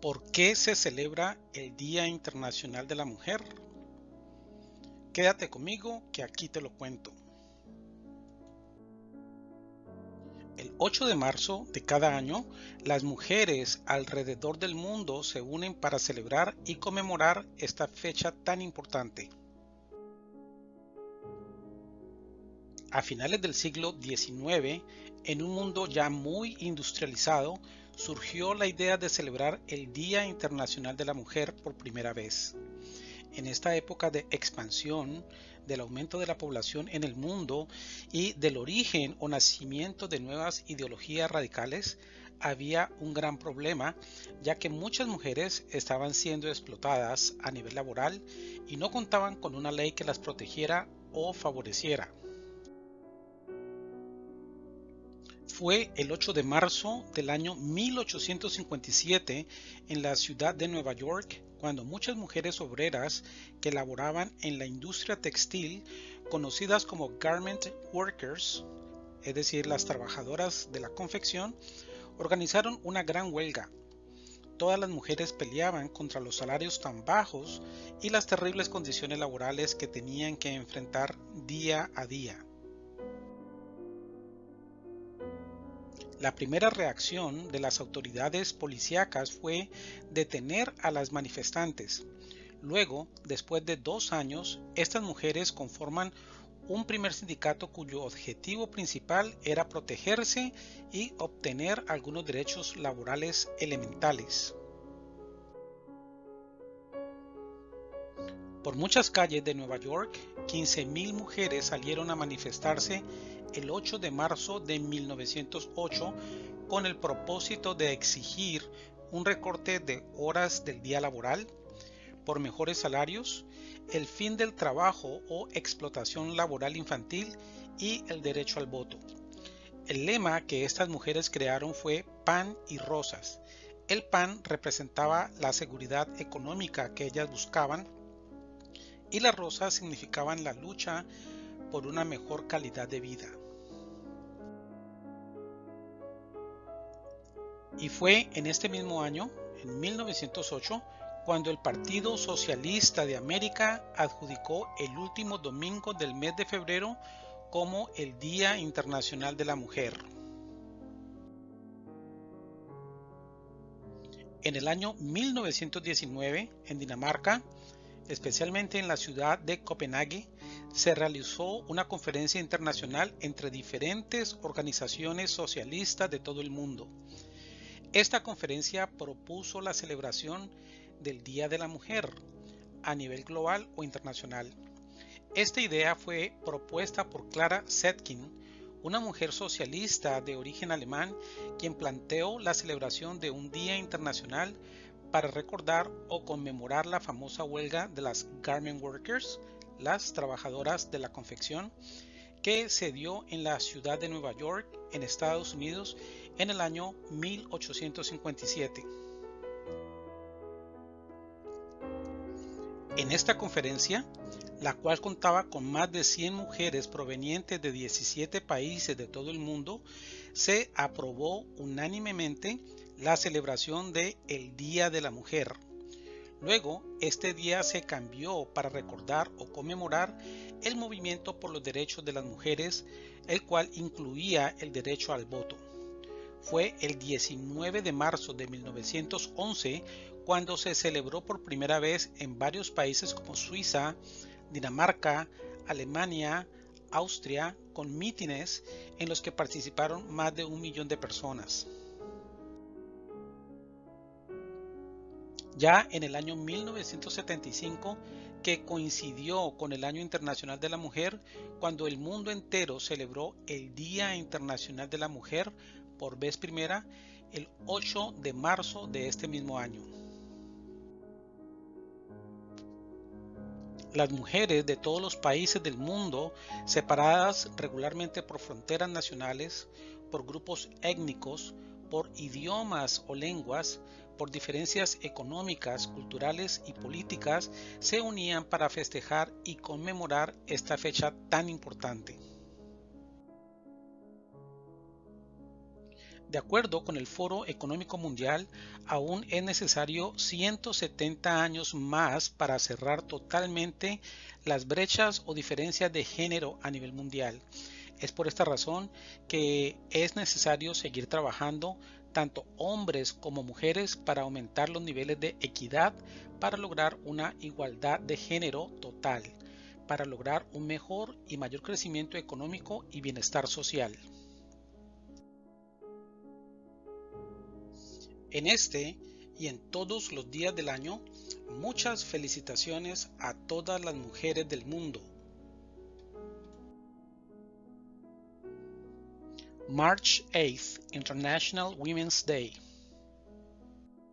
¿Por qué se celebra el Día Internacional de la Mujer? Quédate conmigo que aquí te lo cuento. El 8 de marzo de cada año, las mujeres alrededor del mundo se unen para celebrar y conmemorar esta fecha tan importante. A finales del siglo XIX, en un mundo ya muy industrializado, surgió la idea de celebrar el Día Internacional de la Mujer por primera vez. En esta época de expansión, del aumento de la población en el mundo y del origen o nacimiento de nuevas ideologías radicales, había un gran problema, ya que muchas mujeres estaban siendo explotadas a nivel laboral y no contaban con una ley que las protegiera o favoreciera. Fue el 8 de marzo del año 1857 en la ciudad de Nueva York cuando muchas mujeres obreras que laboraban en la industria textil, conocidas como garment workers, es decir, las trabajadoras de la confección, organizaron una gran huelga. Todas las mujeres peleaban contra los salarios tan bajos y las terribles condiciones laborales que tenían que enfrentar día a día. La primera reacción de las autoridades policíacas fue detener a las manifestantes. Luego, después de dos años, estas mujeres conforman un primer sindicato cuyo objetivo principal era protegerse y obtener algunos derechos laborales elementales. Por muchas calles de Nueva York, 15.000 mujeres salieron a manifestarse el 8 de marzo de 1908 con el propósito de exigir un recorte de horas del día laboral, por mejores salarios, el fin del trabajo o explotación laboral infantil y el derecho al voto. El lema que estas mujeres crearon fue pan y rosas. El pan representaba la seguridad económica que ellas buscaban y las rosas significaban la lucha por una mejor calidad de vida. Y fue en este mismo año, en 1908, cuando el Partido Socialista de América adjudicó el último domingo del mes de febrero como el Día Internacional de la Mujer. En el año 1919, en Dinamarca, especialmente en la ciudad de Copenhague, se realizó una conferencia internacional entre diferentes organizaciones socialistas de todo el mundo. Esta conferencia propuso la celebración del Día de la Mujer a nivel global o internacional. Esta idea fue propuesta por Clara Zetkin, una mujer socialista de origen alemán, quien planteó la celebración de un Día Internacional para recordar o conmemorar la famosa huelga de las Garment Workers, las trabajadoras de la confección, que se dio en la ciudad de Nueva York, en Estados Unidos, en el año 1857. En esta conferencia, la cual contaba con más de 100 mujeres provenientes de 17 países de todo el mundo, se aprobó unánimemente la celebración de el Día de la Mujer. Luego, este día se cambió para recordar o conmemorar el movimiento por los derechos de las mujeres, el cual incluía el derecho al voto fue el 19 de marzo de 1911 cuando se celebró por primera vez en varios países como Suiza, Dinamarca, Alemania, Austria, con mítines en los que participaron más de un millón de personas. Ya en el año 1975, que coincidió con el Año Internacional de la Mujer, cuando el mundo entero celebró el Día Internacional de la Mujer por vez primera el 8 de marzo de este mismo año. Las mujeres de todos los países del mundo, separadas regularmente por fronteras nacionales, por grupos étnicos, por idiomas o lenguas, por diferencias económicas, culturales y políticas, se unían para festejar y conmemorar esta fecha tan importante. De acuerdo con el Foro Económico Mundial, aún es necesario 170 años más para cerrar totalmente las brechas o diferencias de género a nivel mundial. Es por esta razón que es necesario seguir trabajando tanto hombres como mujeres para aumentar los niveles de equidad para lograr una igualdad de género total, para lograr un mejor y mayor crecimiento económico y bienestar social. En este y en todos los días del año, muchas felicitaciones a todas las mujeres del mundo. March 8th, International Women's Day.